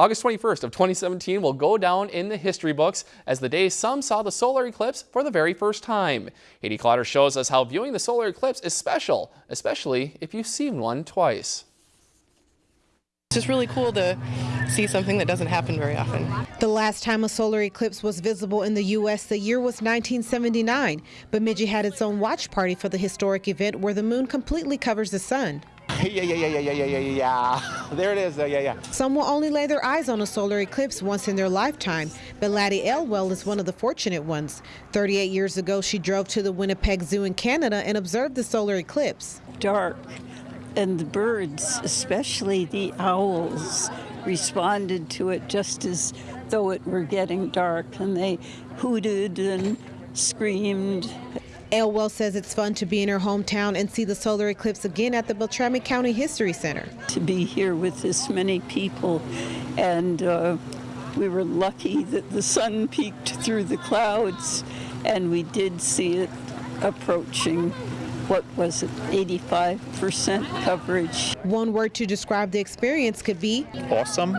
August 21st of 2017 will go down in the history books as the day some saw the solar eclipse for the very first time. Haiti Clotter shows us how viewing the solar eclipse is special, especially if you've seen one twice. It's just really cool to see something that doesn't happen very often. The last time a solar eclipse was visible in the U.S. the year was 1979. Bemidji had its own watch party for the historic event where the moon completely covers the sun. Yeah, yeah, yeah, yeah, yeah, yeah, yeah, yeah. There it is. Uh, yeah, yeah. Some will only lay their eyes on a solar eclipse once in their lifetime, but Laddie Elwell is one of the fortunate ones. 38 years ago, she drove to the Winnipeg Zoo in Canada and observed the solar eclipse. Dark, and the birds, especially the owls, responded to it just as though it were getting dark, and they hooted and screamed Elwell says it's fun to be in her hometown and see the solar eclipse again at the Beltrami County History Center. To be here with this many people, and uh, we were lucky that the sun peeked through the clouds, and we did see it approaching what was it, 85% coverage. One word to describe the experience could be awesome.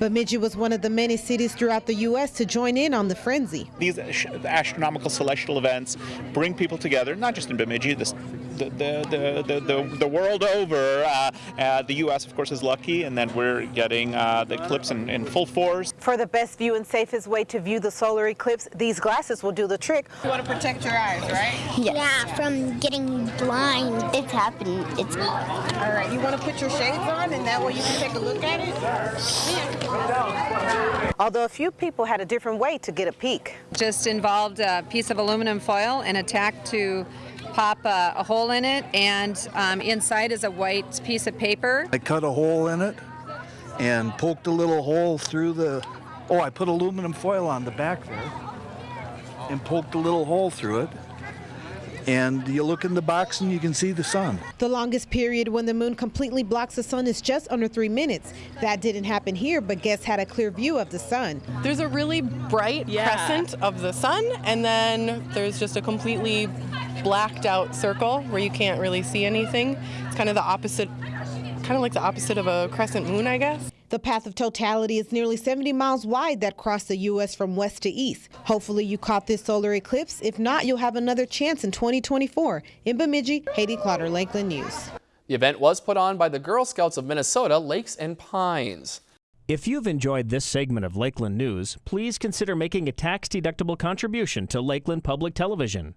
Bemidji was one of the many cities throughout the U.S. to join in on the frenzy. These astronomical celestial events bring people together, not just in Bemidji, this the, the, the, the, the world over. Uh, uh, the U.S., of course, is lucky, and then we're getting uh, the eclipse in, in, full force. For the best view and safest way to view the solar eclipse, these glasses will do the trick. You want to protect your eyes, right? Yes. Yeah, from getting blind. It's happening. It's all right. You want to put your shades on, and that way you can take a look at it. Yeah. Although a few people had a different way to get a peek. Just involved a piece of aluminum foil and a tack to pop a, a hole in it, and um, inside is a white piece of paper. I cut a hole in it and poked a little hole through the. Oh, I put aluminum foil on the back there and poked a little hole through it and you look in the box and you can see the sun. The longest period when the moon completely blocks the sun is just under three minutes. That didn't happen here, but guests had a clear view of the sun. There's a really bright yeah. crescent of the sun, and then there's just a completely blacked out circle where you can't really see anything. It's kind of the opposite, kind of like the opposite of a crescent moon, I guess. The path of totality is nearly 70 miles wide that crossed the U.S. from west to east. Hopefully you caught this solar eclipse. If not, you'll have another chance in 2024. In Bemidji, Haiti Clotter, Lakeland News. The event was put on by the Girl Scouts of Minnesota, Lakes and Pines. If you've enjoyed this segment of Lakeland News, please consider making a tax-deductible contribution to Lakeland Public Television.